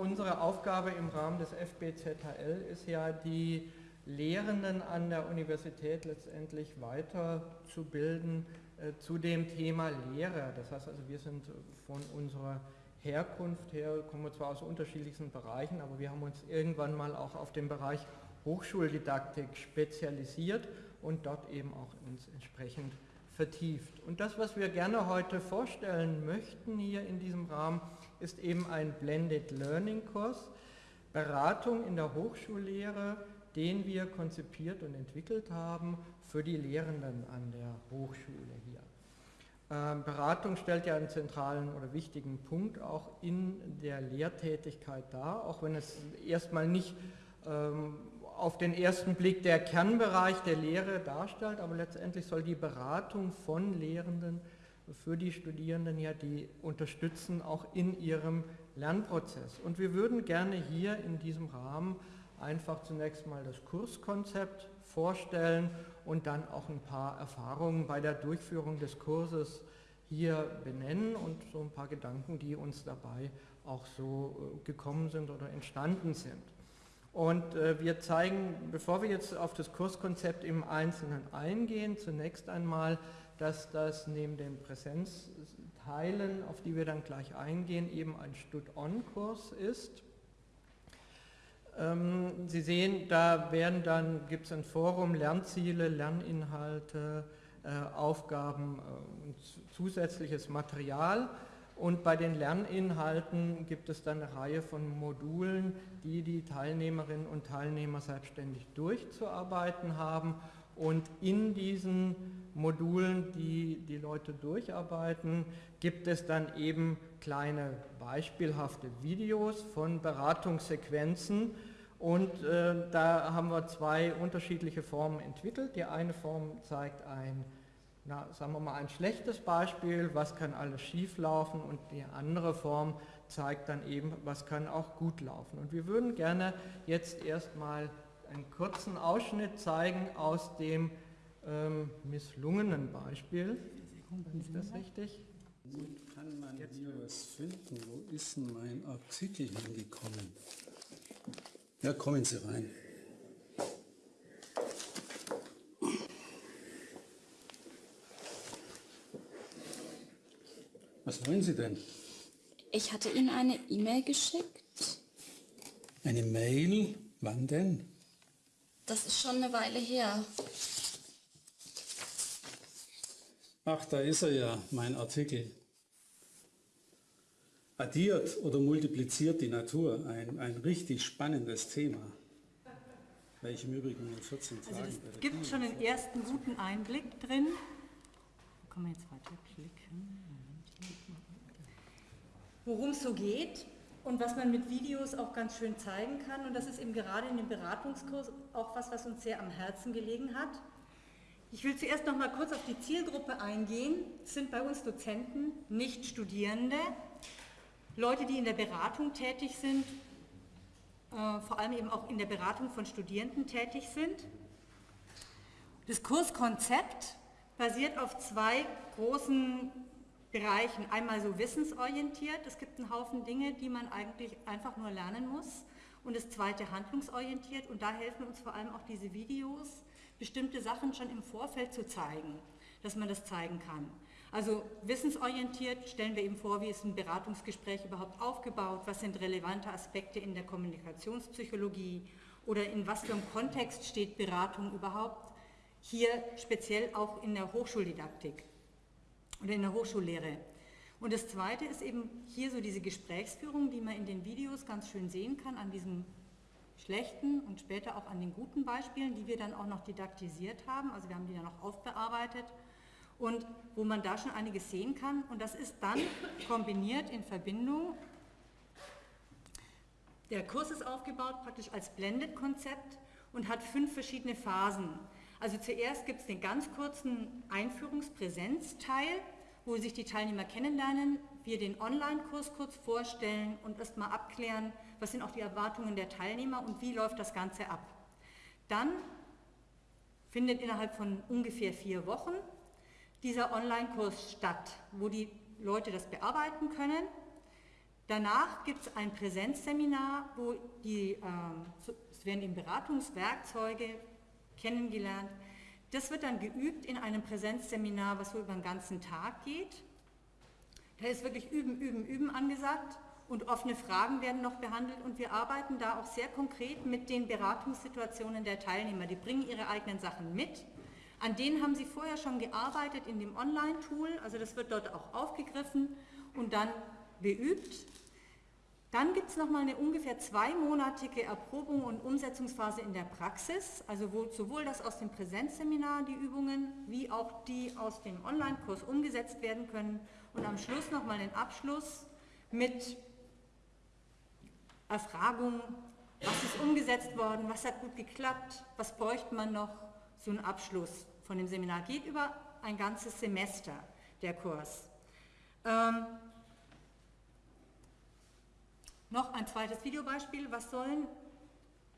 Unsere Aufgabe im Rahmen des FBZHL ist ja, die Lehrenden an der Universität letztendlich weiterzubilden äh, zu dem Thema Lehre. Das heißt also, wir sind von unserer Herkunft her, kommen wir zwar aus unterschiedlichsten Bereichen, aber wir haben uns irgendwann mal auch auf den Bereich Hochschuldidaktik spezialisiert und dort eben auch uns entsprechend vertieft. Und das, was wir gerne heute vorstellen möchten hier in diesem Rahmen, ist eben ein Blended Learning Kurs, Beratung in der Hochschullehre, den wir konzipiert und entwickelt haben für die Lehrenden an der Hochschule hier. Ähm, Beratung stellt ja einen zentralen oder wichtigen Punkt auch in der Lehrtätigkeit dar, auch wenn es erstmal nicht ähm, auf den ersten Blick der Kernbereich der Lehre darstellt, aber letztendlich soll die Beratung von Lehrenden für die Studierenden ja die unterstützen, auch in ihrem Lernprozess. Und wir würden gerne hier in diesem Rahmen einfach zunächst mal das Kurskonzept vorstellen und dann auch ein paar Erfahrungen bei der Durchführung des Kurses hier benennen und so ein paar Gedanken, die uns dabei auch so äh, gekommen sind oder entstanden sind. Und äh, wir zeigen, bevor wir jetzt auf das Kurskonzept im Einzelnen eingehen, zunächst einmal, dass das neben den Präsenzteilen, auf die wir dann gleich eingehen, eben ein Stud-On-Kurs ist. Ähm, Sie sehen, da werden dann, gibt es ein Forum, Lernziele, Lerninhalte, äh, Aufgaben äh, und zusätzliches Material und bei den Lerninhalten gibt es dann eine Reihe von Modulen, die die Teilnehmerinnen und Teilnehmer selbstständig durchzuarbeiten haben. Und in diesen Modulen, die die Leute durcharbeiten, gibt es dann eben kleine beispielhafte Videos von Beratungssequenzen. Und äh, da haben wir zwei unterschiedliche Formen entwickelt. Die eine Form zeigt ein na, sagen wir mal ein schlechtes Beispiel, was kann alles schief laufen und die andere Form zeigt dann eben, was kann auch gut laufen. Und wir würden gerne jetzt erstmal einen kurzen Ausschnitt zeigen aus dem ähm, misslungenen Beispiel. Ist das richtig? Und kann man hier was finden? Wo ist denn mein Artikel hingekommen? Ja, kommen Sie rein. Was wollen Sie denn? Ich hatte Ihnen eine E-Mail geschickt. Eine Mail? Wann denn? Das ist schon eine Weile her. Ach, da ist er ja, mein Artikel. Addiert oder multipliziert die Natur, ein, ein richtig spannendes Thema. Welche im Übrigen in 14 Tagen... Also es gibt schon einen ersten guten Einblick drin. Wo kann man jetzt weiterklicken? worum es so geht und was man mit Videos auch ganz schön zeigen kann. Und das ist eben gerade in dem Beratungskurs auch was, was uns sehr am Herzen gelegen hat. Ich will zuerst noch mal kurz auf die Zielgruppe eingehen. Es sind bei uns Dozenten, nicht Studierende, Leute, die in der Beratung tätig sind, äh, vor allem eben auch in der Beratung von Studierenden tätig sind. Das Kurskonzept basiert auf zwei großen Bereichen. Einmal so wissensorientiert, es gibt einen Haufen Dinge, die man eigentlich einfach nur lernen muss. Und das zweite handlungsorientiert und da helfen uns vor allem auch diese Videos, bestimmte Sachen schon im Vorfeld zu zeigen, dass man das zeigen kann. Also wissensorientiert stellen wir eben vor, wie ist ein Beratungsgespräch überhaupt aufgebaut, was sind relevante Aspekte in der Kommunikationspsychologie oder in was für einem Kontext steht Beratung überhaupt, hier speziell auch in der Hochschuldidaktik oder in der Hochschullehre. Und das Zweite ist eben hier so diese Gesprächsführung, die man in den Videos ganz schön sehen kann, an diesen schlechten und später auch an den guten Beispielen, die wir dann auch noch didaktisiert haben, also wir haben die dann auch aufbearbeitet und wo man da schon einiges sehen kann und das ist dann kombiniert in Verbindung. Der Kurs ist aufgebaut praktisch als Blended-Konzept und hat fünf verschiedene Phasen. Also zuerst gibt es den ganz kurzen Einführungspräsenzteil, wo sich die Teilnehmer kennenlernen, wir den Online-Kurs kurz vorstellen und erstmal abklären, was sind auch die Erwartungen der Teilnehmer und wie läuft das Ganze ab. Dann findet innerhalb von ungefähr vier Wochen dieser Online-Kurs statt, wo die Leute das bearbeiten können. Danach gibt es ein Präsenzseminar, wo die, ähm, es werden eben Beratungswerkzeuge kennengelernt. Das wird dann geübt in einem Präsenzseminar, was so über den ganzen Tag geht. Da ist wirklich Üben, Üben, Üben angesagt und offene Fragen werden noch behandelt und wir arbeiten da auch sehr konkret mit den Beratungssituationen der Teilnehmer. Die bringen ihre eigenen Sachen mit. An denen haben sie vorher schon gearbeitet in dem Online-Tool, also das wird dort auch aufgegriffen und dann beübt. Dann gibt es nochmal eine ungefähr zweimonatige Erprobung und Umsetzungsphase in der Praxis, also wo sowohl das aus dem Präsenzseminar, die Übungen, wie auch die aus dem Online-Kurs umgesetzt werden können und am Schluss nochmal den Abschluss mit Erfragung, was ist umgesetzt worden, was hat gut geklappt, was bräuchte man noch, so ein Abschluss von dem Seminar. Geht über ein ganzes Semester der Kurs. Ähm, noch ein zweites Videobeispiel, was sollen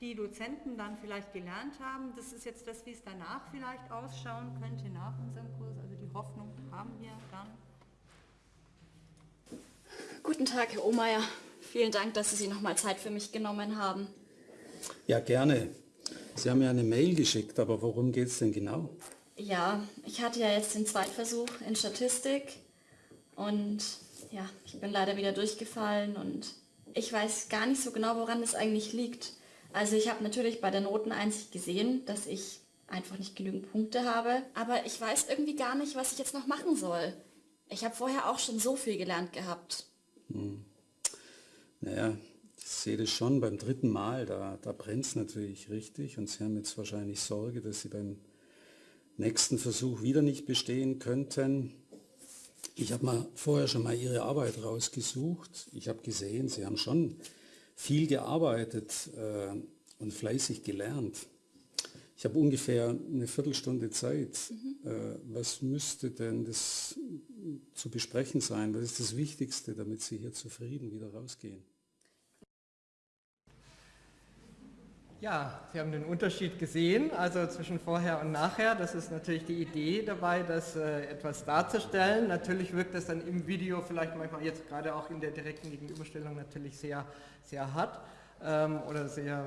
die Dozenten dann vielleicht gelernt haben. Das ist jetzt das, wie es danach vielleicht ausschauen könnte nach unserem Kurs. Also die Hoffnung haben wir dann. Guten Tag, Herr Ohmeier. Vielen Dank, dass Sie sich nochmal Zeit für mich genommen haben. Ja, gerne. Sie haben ja eine Mail geschickt, aber worum geht es denn genau? Ja, ich hatte ja jetzt den Zweitversuch in Statistik und ja, ich bin leider wieder durchgefallen und ich weiß gar nicht so genau, woran es eigentlich liegt. Also ich habe natürlich bei der Noteneinsicht gesehen, dass ich einfach nicht genügend Punkte habe, aber ich weiß irgendwie gar nicht, was ich jetzt noch machen soll. Ich habe vorher auch schon so viel gelernt gehabt. Hm. Naja, ich sehe das schon beim dritten Mal, da, da brennt es natürlich richtig und Sie haben jetzt wahrscheinlich Sorge, dass Sie beim nächsten Versuch wieder nicht bestehen könnten. Ich habe mal vorher schon mal Ihre Arbeit rausgesucht. Ich habe gesehen, Sie haben schon viel gearbeitet äh, und fleißig gelernt. Ich habe ungefähr eine Viertelstunde Zeit. Mhm. Äh, was müsste denn das zu besprechen sein? Was ist das Wichtigste, damit Sie hier zufrieden wieder rausgehen? Ja, Sie haben den Unterschied gesehen, also zwischen vorher und nachher. Das ist natürlich die Idee dabei, das äh, etwas darzustellen. Natürlich wirkt das dann im Video vielleicht manchmal jetzt gerade auch in der direkten Gegenüberstellung natürlich sehr, sehr hart ähm, oder sehr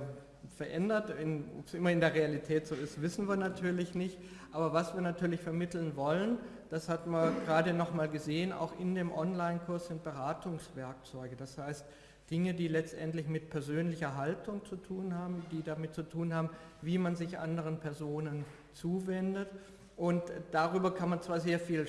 verändert. Ob es immer in der Realität so ist, wissen wir natürlich nicht. Aber was wir natürlich vermitteln wollen, das hat man gerade nochmal gesehen, auch in dem Online-Kurs sind Beratungswerkzeuge. Das heißt, Dinge, die letztendlich mit persönlicher Haltung zu tun haben, die damit zu tun haben, wie man sich anderen Personen zuwendet. Und darüber kann man zwar sehr viel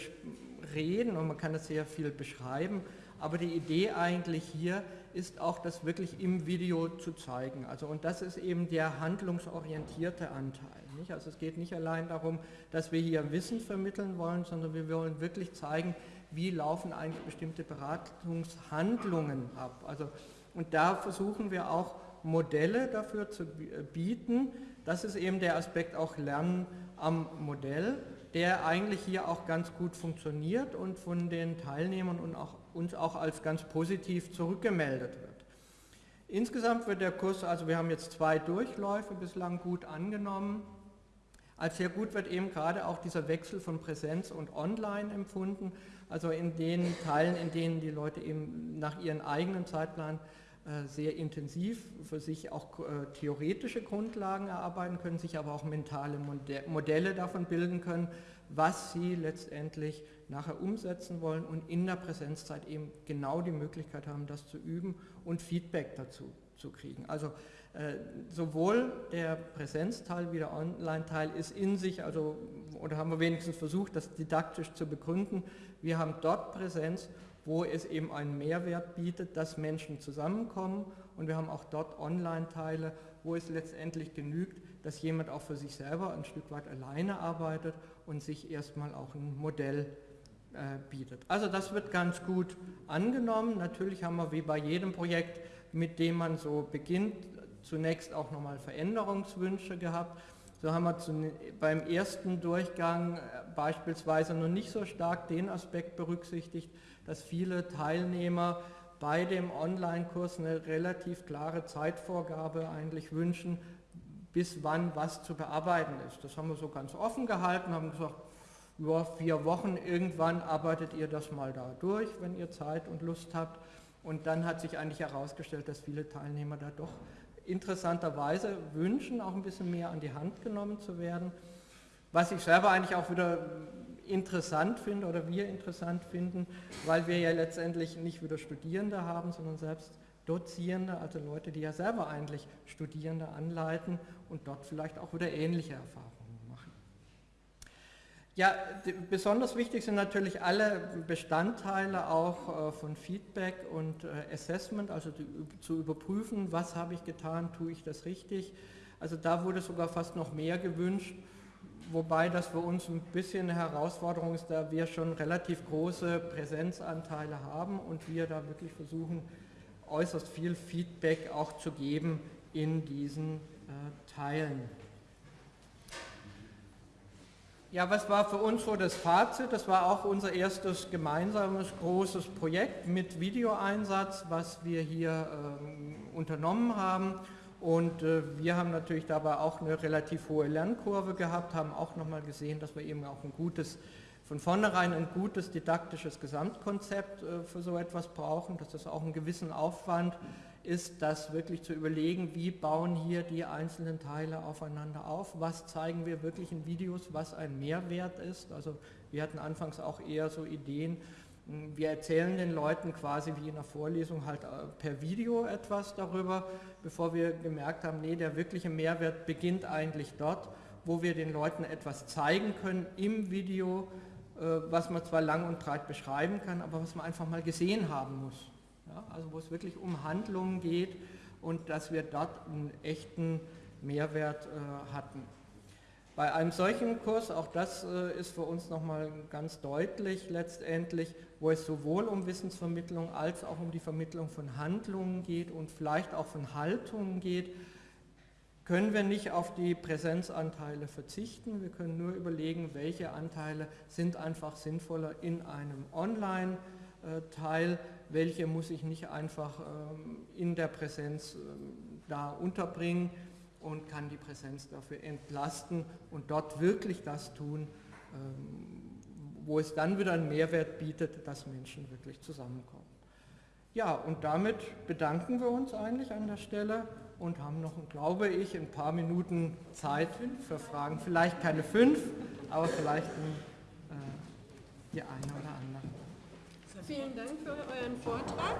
reden und man kann es sehr viel beschreiben, aber die Idee eigentlich hier ist auch, das wirklich im Video zu zeigen. Also, und das ist eben der handlungsorientierte Anteil. Nicht? Also es geht nicht allein darum, dass wir hier Wissen vermitteln wollen, sondern wir wollen wirklich zeigen, wie laufen eigentlich bestimmte Beratungshandlungen ab. Also, und da versuchen wir auch Modelle dafür zu bieten. Das ist eben der Aspekt auch Lernen am Modell, der eigentlich hier auch ganz gut funktioniert und von den Teilnehmern und auch uns auch als ganz positiv zurückgemeldet wird. Insgesamt wird der Kurs, also wir haben jetzt zwei Durchläufe bislang gut angenommen. Als sehr gut wird eben gerade auch dieser Wechsel von Präsenz und Online empfunden. Also in den Teilen, in denen die Leute eben nach ihren eigenen Zeitplan äh, sehr intensiv für sich auch äh, theoretische Grundlagen erarbeiten können, sich aber auch mentale Modelle davon bilden können, was sie letztendlich nachher umsetzen wollen und in der Präsenzzeit eben genau die Möglichkeit haben, das zu üben und Feedback dazu zu kriegen. Also äh, sowohl der Präsenzteil wie der Online-Teil ist in sich, also oder haben wir wenigstens versucht, das didaktisch zu begründen, wir haben dort Präsenz, wo es eben einen Mehrwert bietet, dass Menschen zusammenkommen und wir haben auch dort Online-Teile, wo es letztendlich genügt, dass jemand auch für sich selber ein Stück weit alleine arbeitet und sich erstmal auch ein Modell bietet. Also das wird ganz gut angenommen. Natürlich haben wir wie bei jedem Projekt, mit dem man so beginnt, zunächst auch nochmal Veränderungswünsche gehabt. So haben wir beim ersten Durchgang äh, beispielsweise noch nicht so stark den Aspekt berücksichtigt, dass viele Teilnehmer bei dem Online-Kurs eine relativ klare Zeitvorgabe eigentlich wünschen, bis wann was zu bearbeiten ist. Das haben wir so ganz offen gehalten, haben gesagt, ja, vier Wochen, irgendwann arbeitet ihr das mal da durch, wenn ihr Zeit und Lust habt. Und dann hat sich eigentlich herausgestellt, dass viele Teilnehmer da doch interessanterweise wünschen, auch ein bisschen mehr an die Hand genommen zu werden. Was ich selber eigentlich auch wieder interessant finde oder wir interessant finden, weil wir ja letztendlich nicht wieder Studierende haben, sondern selbst Dozierende, also Leute, die ja selber eigentlich Studierende anleiten und dort vielleicht auch wieder ähnliche Erfahrungen. Ja, besonders wichtig sind natürlich alle Bestandteile auch äh, von Feedback und äh, Assessment, also zu überprüfen, was habe ich getan, tue ich das richtig. Also da wurde sogar fast noch mehr gewünscht, wobei das für uns ein bisschen eine Herausforderung ist, da wir schon relativ große Präsenzanteile haben und wir da wirklich versuchen, äußerst viel Feedback auch zu geben in diesen äh, Teilen. Ja, was war für uns so das Fazit? Das war auch unser erstes gemeinsames großes Projekt mit Videoeinsatz, was wir hier ähm, unternommen haben. Und äh, wir haben natürlich dabei auch eine relativ hohe Lernkurve gehabt, haben auch nochmal gesehen, dass wir eben auch ein gutes, von vornherein ein gutes didaktisches Gesamtkonzept äh, für so etwas brauchen, dass das auch einen gewissen Aufwand ist das wirklich zu überlegen, wie bauen hier die einzelnen Teile aufeinander auf, was zeigen wir wirklich in Videos, was ein Mehrwert ist. Also wir hatten anfangs auch eher so Ideen, hm, wir erzählen den Leuten quasi wie in der Vorlesung halt äh, per Video etwas darüber, bevor wir gemerkt haben, nee, der wirkliche Mehrwert beginnt eigentlich dort, wo wir den Leuten etwas zeigen können im Video, äh, was man zwar lang und breit beschreiben kann, aber was man einfach mal gesehen haben muss ja, also wo es wirklich um Handlungen geht und dass wir dort einen echten Mehrwert äh, hatten. Bei einem solchen Kurs, auch das äh, ist für uns nochmal ganz deutlich letztendlich, wo es sowohl um Wissensvermittlung als auch um die Vermittlung von Handlungen geht und vielleicht auch von Haltungen geht, können wir nicht auf die Präsenzanteile verzichten. Wir können nur überlegen, welche Anteile sind einfach sinnvoller in einem Online-Teil welche muss ich nicht einfach ähm, in der Präsenz ähm, da unterbringen und kann die Präsenz dafür entlasten und dort wirklich das tun, ähm, wo es dann wieder einen Mehrwert bietet, dass Menschen wirklich zusammenkommen. Ja, und damit bedanken wir uns eigentlich an der Stelle und haben noch, glaube ich, ein paar Minuten Zeit für Fragen. Vielleicht keine fünf, aber vielleicht äh, die eine oder andere. Vielen Dank für euren Vortrag.